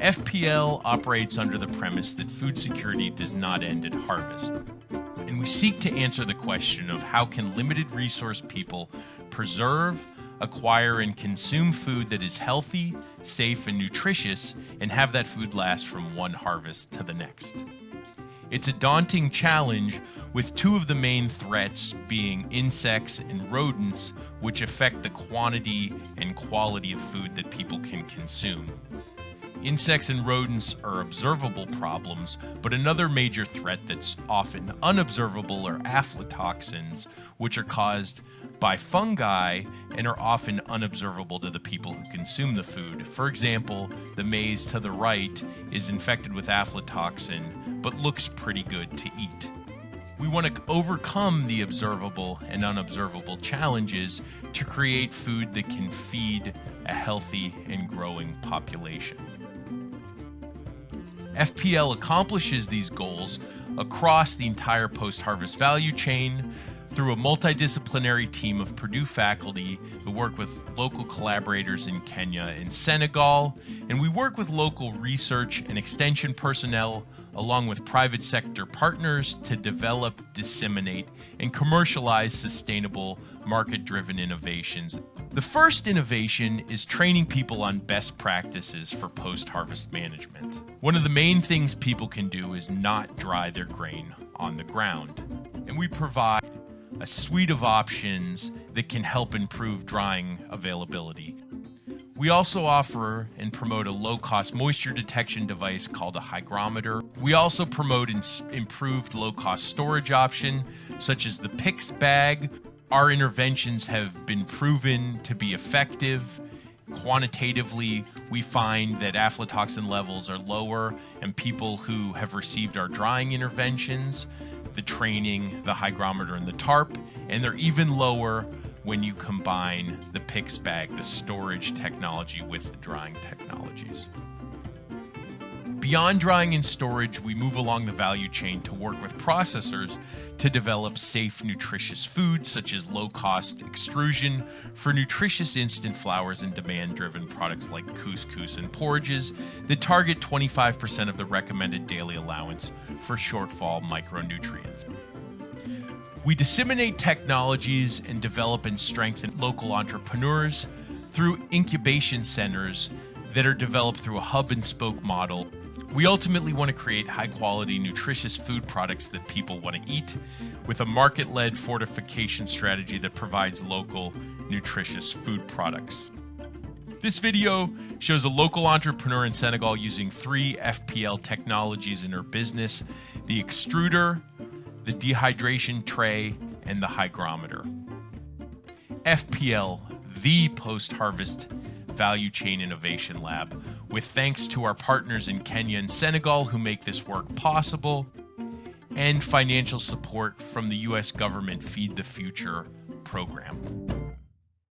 FPL operates under the premise that food security does not end at harvest. And we seek to answer the question of how can limited resource people preserve, acquire, and consume food that is healthy, safe, and nutritious, and have that food last from one harvest to the next. It's a daunting challenge, with two of the main threats being insects and rodents, which affect the quantity and quality of food that people can consume. Insects and rodents are observable problems, but another major threat that's often unobservable are aflatoxins, which are caused by fungi and are often unobservable to the people who consume the food. For example, the maize to the right is infected with aflatoxin, but looks pretty good to eat. We want to overcome the observable and unobservable challenges to create food that can feed a healthy and growing population. FPL accomplishes these goals across the entire post harvest value chain through a multidisciplinary team of Purdue faculty who work with local collaborators in Kenya and Senegal. And we work with local research and extension personnel along with private sector partners to develop, disseminate, and commercialize sustainable market driven innovations. The first innovation is training people on best practices for post harvest management. One of the main things people can do is not dry their grain on the ground. And we provide a suite of options that can help improve drying availability. We also offer and promote a low cost moisture detection device called a hygrometer. We also promote improved low cost storage option such as the PICS bag. Our interventions have been proven to be effective. Quantitatively, we find that aflatoxin levels are lower and people who have received our drying interventions the training, the hygrometer, and the tarp, and they're even lower when you combine the PICS bag, the storage technology, with the drying technologies. Beyond drying and storage, we move along the value chain to work with processors to develop safe, nutritious foods such as low cost extrusion for nutritious instant flours and demand driven products like couscous and porridges that target 25% of the recommended daily allowance for shortfall micronutrients. We disseminate technologies and develop and strengthen local entrepreneurs through incubation centers that are developed through a hub and spoke model we ultimately want to create high quality, nutritious food products that people want to eat with a market led fortification strategy that provides local, nutritious food products. This video shows a local entrepreneur in Senegal using three FPL technologies in her business the extruder, the dehydration tray, and the hygrometer. FPL, the post harvest Value Chain Innovation Lab, with thanks to our partners in Kenya and Senegal who make this work possible, and financial support from the U.S. government Feed the Future program.